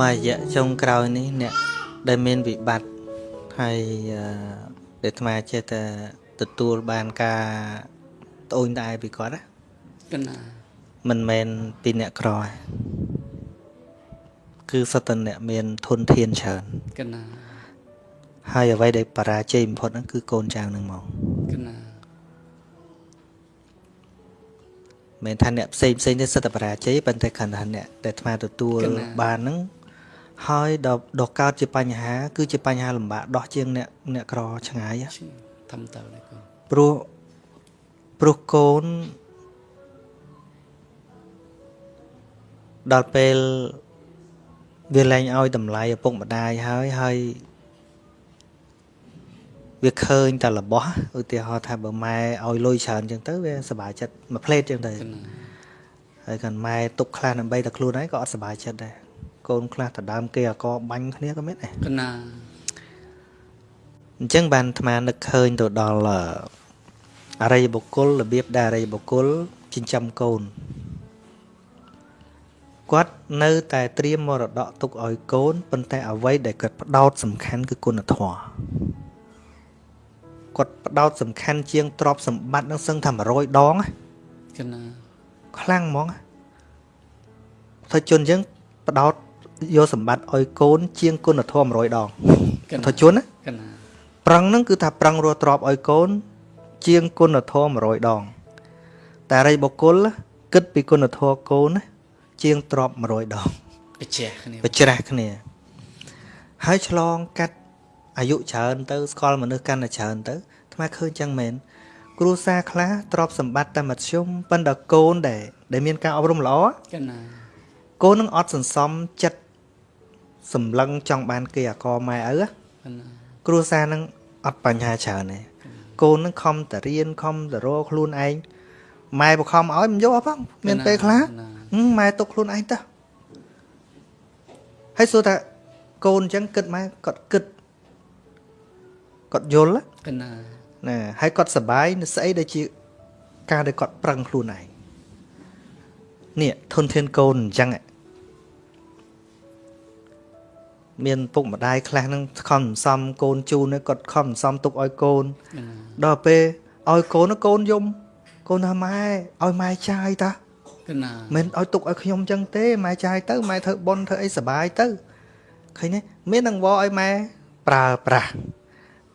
មួយរយៈចុងក្រោយនេះអ្នកដែលមានវិបត្តិហើយអឺដែលអាត្មាចេះតែទទួលបានការត្អូញត្អែពីគាត់ណាកណាមិនមែនពីអ្នកក្រទេគឺសត្វតអ្នកមានធនធានច្រើនកណាហើយអ្វីដែលបរាជ័យបំផុតហ្នឹងគឺកូនចៅនឹងមក មិនថាអ្នកផ្សេងផ្សេងទេសិតតែបរាជ័យប៉ុន្តែគ្រាន់តែអ្នកដែលអាត្មាទទួលបានហ្នឹងហើយដល់ដល់កើតជាបញ្ហា គឺជាបញ្ហាលំបាកដោះជាងអ្នកអ្នកក្រឆ្ងាយណាឈឺធំទៅនេះកូនព្រោះព្រោះកូនដល់ពេលវាលែងឲ្យតម្លៃឪពុកម្ដាយហើយហើយ វាឃើញតែរបស់ឧទាហរណ៍ថាបើម៉ែឲ្យលុយច្រើនអញ្ចឹងទៅវាសប្បាយចិត្តមួយផ្លេតអញ្ចឹងទៅកណាហើយកាន់ម៉ែទុកខ្លះដើម្បីតែខ្លួនឯងក៏អត់សប្បាយចិត្តដែរកូនខ្លះដដើមគេអកបាញ់គ្នាក៏មានដែរកណាអញ្ចឹងបានអាត្មានឹកឃើញទៅដល់អឺអរិយបុគ្គលរបៀបដែលអរិយបុគ្គលចិញ្ចឹមកូនគាត់នៅតែត្រៀមមរតកទុកឲ្យកូនប៉ុន្តែអ្វីដែលគាត់ផ្ដោតសំខាន់គឺគុណធម៌ គាត់ផ្ដោតសំខាន់ជាងទ្រព្យសម្បត្តិនឹងសឹងថា100ដងណាកណាខ្លាំងហ្មងថាជនយើងបដោតយកសម្បត្តិឲ្យកូន ជាងគុណធម៌100ដងកណាថាជនណាកណាប្រឹងហ្នឹងគឺថាប្រឹងរស់ទ្របឲ្យកូន ជាងគុណធម៌100ដងតែរិយបុគ្គលគិតពីគុណធម៌កូនណាជាងទ្រប100ដងបច្ចេកគ្នាវាច្រាស់គ្នាហើយឆ្លងកាត់ អាយុច្រើនទៅស្គាល់មនុស្សកាន់តែច្រើនទៅអាត្មាឃើញចឹងមែនគ្រួសារខ្លះទ្របសម្បត្តិតែមធ្យមប៉ុន្តែកូនដែលដែលមានការអប់រំល្អកណាកូននឹងអត់សន្សំចិត្តសម្លឹងចង់បានគេអាកម៉ែឪណាកណាគ្រួសារនឹងអត់បញ្ហាច្រើនទេកូននឹងខំតរៀនខំតរខ្លួនឯងម៉ែបខំឲ្យមិនយកអត់ផងមានពេលខ្លះហឹមម៉ែទុកខ្លួនឯងទៅហើយសួរថាកូនអញ្ចឹងគិតម៉ែគាត់គិត គាត់យល់ណាកណាណាហើយគាត់សប្បាយនៅស្អីដែលជាការដែលគាត់ប្រឹងខ្លួនឯងនេះធនធានកូនអញ្ចឹងហ៎មានពុកម្ដាយខ្លះហ្នឹងខំសន្សំកូនជូនហ្នឹងគាត់ខំសន្សំទុកឲ្យកូនកណាដល់ពេលឲ្យកូនហ្នឹងកូនយំកូនថាម៉ែឲ្យម៉ែចាយតាកណាមិនឲ្យទុកឲ្យខ្ញុំអញ្ចឹងទេម៉ែចាយទៅម៉ែធ្វើប៉ុនធ្វើអីសបាយទៅឃើញទេមាននឹងវឲ្យម៉ែប្រើប្រាស់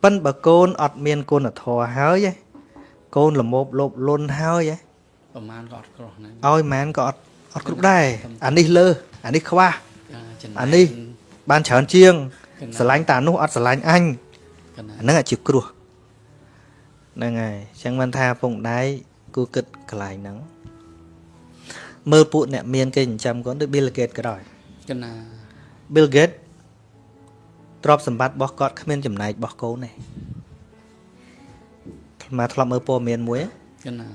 ប៉ិនបើកូនអត់មានគុណធម៌ហើយឯងកូនល្មមលោភលន់ហើយឯងប្រហែលក៏អត់ក្រោះណាឲ្យម៉ែនក៏អត់អត់គ្រប់ដែរអានេះលើសអានេះខ្វះចំអានេះបានច្រើនជាងកណាស្រឡាញ់តានោះអត់ស្រឡាញ់អញកណាអាហ្នឹងអាចជាគ្រោះហ្នឹងហើយអញ្ចឹងមិនថាពងដៃគូគិតកន្លែងហ្នឹងមើលពួកអ្នកមានគេចិញ្ចឹមកូនដូច Bill Gates ក៏ដោយកណា Bill Gates ទ្រព្យសម្បត្តិរបស់គាត់គ្មានចំណែករបស់កូនទេមកធ្លាប់មើលព័ត៌មានមួយកណា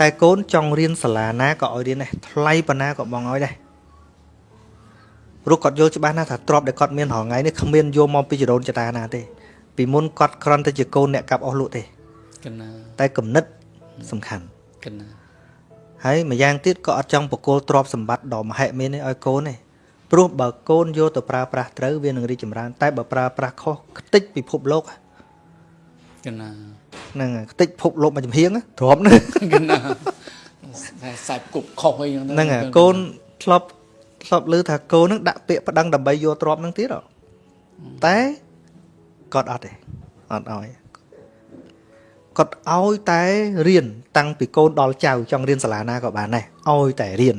តែកូនចង់រៀនសាលាណាក៏ឲ្យរៀនដែរថ្លៃប៉ុណ្ណាក៏បងឲ្យដែរព្រោះគាត់យល់ច្បាស់ណាស់ថាទ្រព្យដែលគាត់មានរាល់ថ្ងៃនេះគ្មានយកមកពីចរូនចតាណាទេពីមុនគាត់គ្រាន់តែជាកូនអ្នកកាប់អស់លក់ទេកណាតែគំនិតសំខាន់កណាហើយម្យ៉ាងទៀតក៏អត់ចង់បកគលទ្រព្យសម្បត្តិដ៏មហិមានេះឲ្យកូនទេ ព្រោះបើកូនយកទៅប្រើប្រាស់ត្រូវវានឹងរីកចម្រើន តែបើប្រើប្រាស់ខុសខ្ទេចពិភពលោកកណាហ្នឹងហើយខ្ទេចពិភពលោកមួយចំហៀងណាទ្រាំណាកណាតែសាច់គប់ខុសអីហ្នឹងទៅហ្នឹងហើយកូនធ្លាប់ធ្លាប់ឮថាកូននឹងដាក់ពាក្យប្តឹងដើម្បីយកទ្រព្យហ្នឹងទៀតហ៎តែគាត់អត់ទេអត់ឲ្យគាត់ឲ្យតែរៀនតាំងពីកូនដល់ចៅចង់រៀនសាលាណាក៏បានដែរឲ្យតែរៀន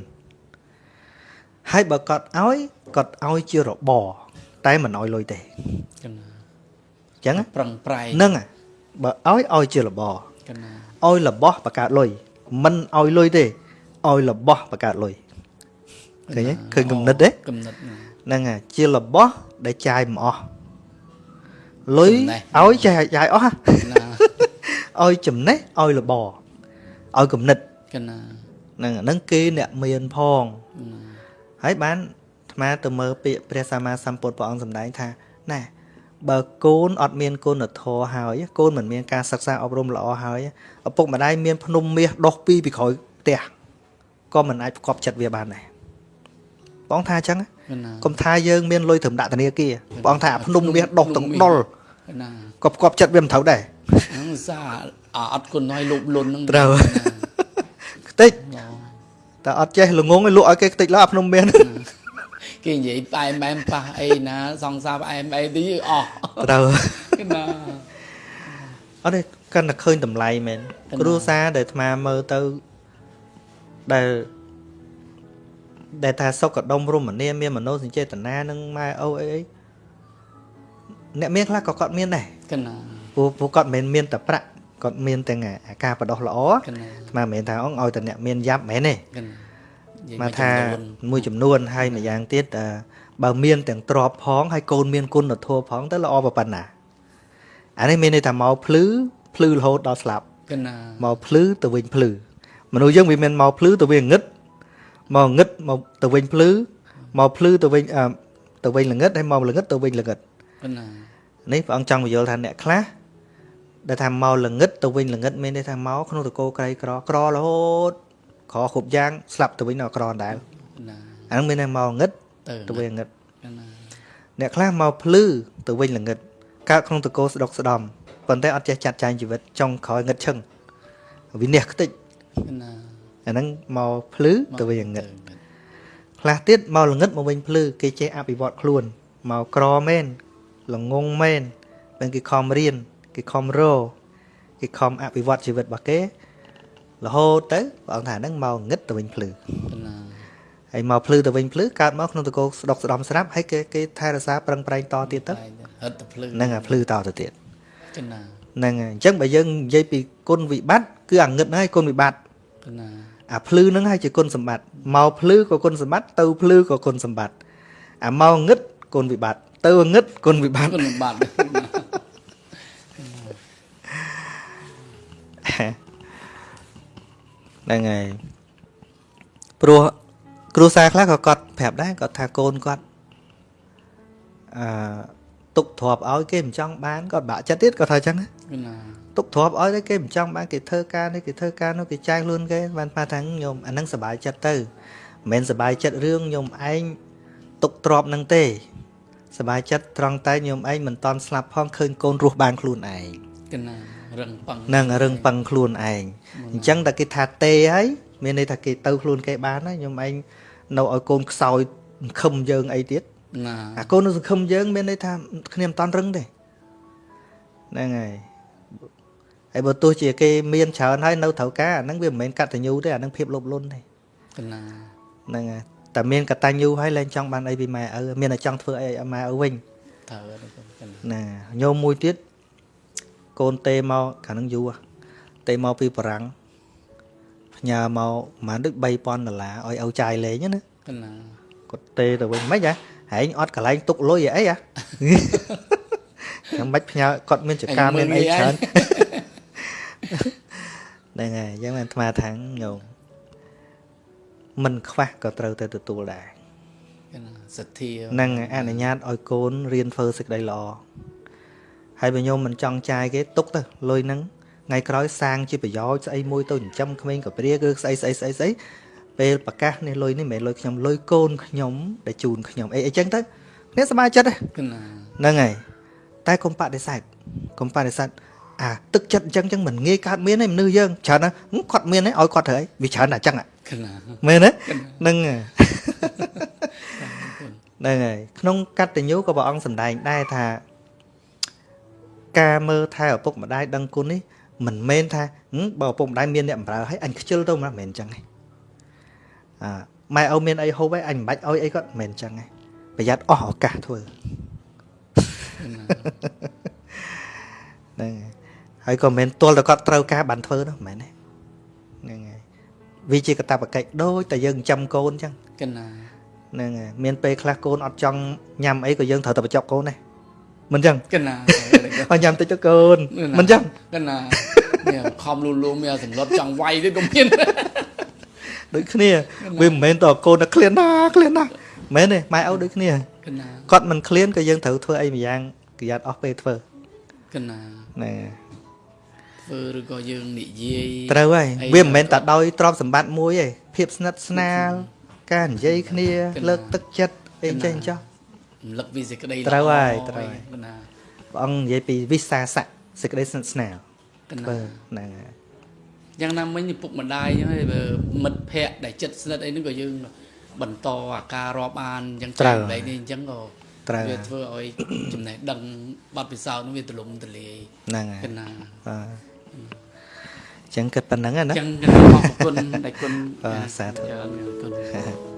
ហើយបើគាត់ឲ្យគាត់ឲ្យជារបរតែមិនឲ្យលុយទេកណាអញ្ចឹងណាប្រឹងប្រែងហ្នឹងហើយបើឲ្យឲ្យជារបរកណាឲ្យរបស់បង្កើតលុយមិនឲ្យលុយទេឲ្យរបស់បង្កើតលុយឃើញទេឃើញគំនិតទេគំនិតណាហ្នឹងហើយជារបស់ដែលចាយមិនអស់លុយចំណេះឲ្យចាយចាយអស់ហ่ะណាឲ្យចំណេះឲ្យរបរឲ្យគំនិតកណាហ្នឹងអាហ្នឹងគេអ្នកមានផងណា ហើយបានអាត្មាទៅមើលពាក្យព្រះសម្មាសម្ពុទ្ធព្រះអង្គសម្ដែងថាណែបើកូនអត់មានគុណធម៌ហើយកូនមិនមានការសិក្សាអប់រំល្អហើយឪពុកម្ដាយមានភ្នំមាសដុសពីពីក្រោយផ្ទះក៏មិនអាចផ្គប់ចិត្តវាបានដែរបងថាអញ្ចឹងណាកណាកុំថាយើងមានលុយត្រឹមដាក់ធនាគារព្រះអង្គថាអាភ្នំមាសដុសទាំងដុលកណាក៏ផ្គប់ចិត្តវាមិនត្រូវដែរហ្នឹងឧស្សាហ៍អាអត់គុណឲ្យលោភលន់ហ្នឹងត្រូវខ្ទេច តែអត់ចេះល្ងងឲ្យលក់ឲ្យគេខ្ទេចឡើយអាភ្នំមាសគេនិយាយផ្អែមបែមប៉ះអីណា សង្សារផ្អែមអីទីអស់ត្រូវកណាអត់ទេកាន់តែឃើញតម្លៃមែនកណ្ដាលគ្រួសារដែលអាត្មាមើលទៅដែលដែលថាសុខដុមរមនាមានមនោសញ្ចេតនានឹងម៉ែអូអីអីអ្នកមានខ្លះក៏គាត់មានដែរកណាព្រោះព្រោះគាត់មិនមែនមានតែប្រាក់ គាត់មានទាំងអាការបដោះល្អកណាអាត្មាមិនមែនថាអងឲ្យតែអ្នកមានយ៉ាប់មែនទេកណានិយាយមកថាចំនួនមួយចំនួនហើយម្យ៉ាងទៀតអឺបើមានទាំងទ្របផងហើយកូនមានគុណធម៌ផងទៅល្អប៉ុណ្ណាអានេះមានន័យថាមកភ្លឺភ្លឺរហូតដល់ស្លាប់កណាមកភ្លឺទៅវិញភ្លឺមនុស្សយើងវាមានមកភ្លឺទៅវិញងឹតមកងឹតមកទៅវិញភ្លឺមកភ្លឺទៅវិញអឺទៅវិញល្ងឹតហើយមកល្ងឹតទៅវិញល្ងឹតកណានេះព្រះអង្គចង់បញ្យល់ថាអ្នកខ្លះ ដែលថាមកល្ងឹតទៅវិញល្ងឹតមានន័យថាមកក្នុងតកោក្រីក្រក្ររហូតក្រគ្រប់យ៉ាងស្លាប់ទៅវិញនៅក្រដែរកណាអាហ្នឹងមានន័យមកងឹតទៅទៅវិញងឹតកណាអ្នកខ្លះមកភ្លឺទៅវិញល្ងឹតកើតក្នុងតកោស្ដុកស្ដំប៉ុន្តែអត់ចេះចាត់ចែងជីវិតចុងក្រោយងឹតឈឹងវិនិច្ឆ័យខ្ទេចកណាអាហ្នឹងមកភ្លឺទៅវិញងឹតទៅខ្លះទៀតមកល្ងឹតមកវិញភ្លឺគេចេះអភិវឌ្ឍខ្លួនមកក្រមែនល្ងងមែនពេលគេខំរៀន គេខំរគេខំអភិវឌ្ឍជីវិតរបស់គេរហូតទៅព្រះអង្គថាហ្នឹងមកងឹតទៅវិញភ្លឺកណាហើយមកភ្លឺទៅវិញភ្លឺកើតមកក្នុងតកោស្ដុកស្ដំស្រាប់ហើយគេគេថែរក្សាប្រឹងប្រែងតទៀតទៅហិតទៅភ្លឺហ្នឹងអាភ្លឺតទៅទៀតកណាហ្នឹងហើយអញ្ចឹងបើយើងនិយាយពីគុណវិបត្តិគឺអាងឹតហ្នឹងហើយគុណវិបត្តិកណាអាភ្លឺហ្នឹងហើយជាគុណសម្បត្តិមកភ្លឺក៏គុណសម្បត្តិទៅភ្លឺក៏គុណសម្បត្តិអាមកងឹតគុណវិបត្តិទៅងឹតគុណវិបត្តិគុណបាត់ ហ្នឹងហើយព្រោះគ្រួសារខ្លះក៏គាត់ប្រាប់ដែរគាត់ថាកូនគាត់អឺទុកទ្របឲ្យគេមិនចង់បានគាត់បាក់ចិត្តទៀតគាត់ថាអញ្ចឹងណាកណាទុកទ្របឲ្យតែគេមិនចង់បានគេធ្វើការនេះគេធ្វើការនោះគេចាយខ្លួនគេបានថាថាញោមអាហ្នឹងសុបាយចិត្តទៅមិនមែនសុបាយចិត្តរឿងញោមឯងទុកទ្របហ្នឹងទេសបាយចិត្តត្រង់តែញោមឯងមិនតន់ស្លាប់ផងឃើញកូនរស់បានខ្លួនឯងកណា រឹងប៉ឹងហ្នឹងរឹងប៉ឹងខ្លួនឯងអញ្ចឹងតែគេថាទេហើយមានន័យថាគេទៅខ្លួនគេបានហើយញោមឯងនៅឲ្យកូនខ្សោយសង្ឃឹមយើងអីទៀតណាអាកូននៅសង្ឃឹមយើងមានន័យថាគ្នាមិនតន់រឹងទេហ្នឹងហើយហើយបើទោះជាគេមានច្រើនហើយនៅត្រូវការអាហ្នឹងវាមិនមែនកតញ្ញូទេអាហ្នឹងភាពលោភលន់ទេកណាហ្នឹងហើយតែមានកតញ្ញូហើយលែងចង់បានអីពីម៉ែឪមានតែចង់ធ្វើអីឲ្យម៉ែឪវិញត្រូវហើយកណាណាញោមមួយទៀត កូនទេមកខាងហ្នឹងយូរហ៎ទេមកពីបារាំងផ្ញើមកប្រហែលដូច3000ដុល្លារឲ្យឪចាយលេងណាកណាគាត់ទេទៅវិញមិនហ៎ហែងអត់កន្លែងទុកលុយអីហ៎ចាំបាច់ផ្ញើគាត់មានចការមានអីច្រើនហ្នឹងហើយអញ្ចឹងអាត្មាថាងញោមមិនខ្វះក៏ត្រូវតែទទួលដែរកណាសទ្ធាហ្នឹងហើយអនុញ្ញាតឲ្យកូនរៀនធ្វើសេចក្តីល្អ ហើយបើញោមមិនចង់ចាយគេទុកទៅលុយហ្នឹងថ្ងៃក្រោយសាងជាប្រយោជន៍ស្អីមួយទៅចិញ្ចឹមក្មេងកព្រាគឺស្អីស្អីស្អីស្អីពេលប្រកាសនេះលុយនេះមិនមែនលុយខ្ញុំលុយកូនខ្ញុំដែលជូនខ្ញុំអីអីចឹងទៅនេះសប្បាយចិត្តទេកណាហ្នឹងហើយតែកុំបដិសេធកុំបដិសេធអាទឹកចិត្តអញ្ចឹងចឹងមិនងាយកើតមានទេមនុស្សយើងច្រើនណាស់ហឹមគាត់មានទេឲ្យគាត់ធ្វើអីវាច្រើនតែអញ្ចឹងហ៎កណាមែនទេហ្នឹងហើយហ្នឹងហើយក្នុងកតញ្ញូក៏ព្រះអង្គសម្ដែងដែរថា ការមើលថែឪពុកម្ដាយដឹងគុណនេះមិនមែនថាហឹមបើឪពុកម្ដាយមានអ្នកបម្រើឲ្យអញខ្ជិលទៅមិនមែនអញ្ចឹងទេអាម៉ែឪមានអីហូបឲ្យអញមិនបាច់ឲ្យអីគាត់មិនមែនអញ្ចឹងទេប្រយ័ត្នអស់ឱកាសធ្វើកណាហ្នឹងហើយហើយក៏មិនមែនទាល់តែគាត់ត្រូវការបានធ្វើនោះមិនមែនទេហ្នឹងហើយវាជាកតាបកិច្ចដូចតែយើងចិញ្ចឹមកូនអញ្ចឹងកណាហ្នឹងហើយមានពេលខ្លះកូនអត់ចង់ញ៉ាំអីក៏យើងត្រូវតែបញ្ចុកកូនដែរមិនអញ្ចឹងកណា ឲ្យញ៉ាំតិចទៅកូនមិនអញ្ចឹងកណាមានខំលូលូមានសម្លុតចង់វាយទេក៏មានដូចគ្នាវាមិនមែនតើកូនតែឃ្លានណាឃ្លានណាមែនទេម៉ែឪដូចគ្នាកណាគាត់មិនឃ្លានក៏យើងត្រូវធ្វើអីម្យ៉ាងប្រយ័ត្នអស់ពេលធ្វើកណាហ្នឹងធ្វើឬក៏យើងនិយាយត្រូវហើយអីវាមិនមែនតែដោយទ្រព្យសម្បត្តិមួយទេភាពស្និទ្ធស្នាលការនិយាយគ្នាគិតណាលើកទឹកចិត្តអអីចេះចោះរំលឹកពីសេចក្តីត្រូវហើយល្អត្រូវហើយកណា ព្រះអង្គនិយាយពីវិសាសៈសេចក្តីស្និទ្ធស្នាលកណាធ្វើហ្នឹងហើយយ៉ាងណាមិញឪពុកម្ដាយហ្នឹងហើយបើមិត្តភ័ក្តិដែលចិត្តស្និទ្ធអីហ្នឹងក៏យើងបន្តអាការរាប់អានអញ្ចឹងចែកម្លែកនេះអញ្ចឹងក៏ត្រូវវាធ្វើឲ្យចំណេះដឹងបទពិសោធន៍ហ្នឹងវាទលំទលាយហ្នឹងហើកយណាបាទអញ្ចឹងគិតប៉ុណ្្នឹងអណាញ្ចឹងកណាអរគុណដែលគុណបាទសាធុច្រើនអរគុណ